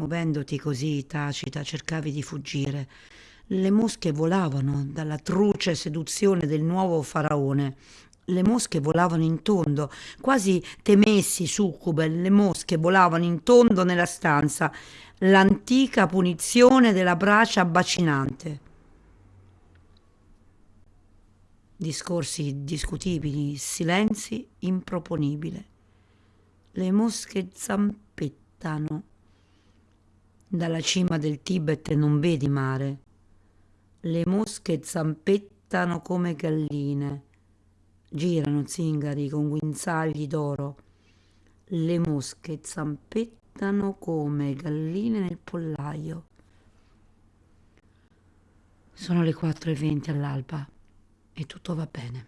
Muovendoti così tacita, cercavi di fuggire. Le mosche volavano dalla truce seduzione del nuovo faraone. Le mosche volavano in tondo, quasi temessi succube, le mosche volavano in tondo nella stanza, l'antica punizione della bracia bacinante. Discorsi discutibili, silenzi improponibile. Le mosche zampettano. Dalla cima del Tibet non vedi mare. Le mosche zampettano come galline. Girano zingari con guinzagli d'oro. Le mosche zampettano come galline nel pollaio. Sono le 4.20 all'alba e tutto va bene.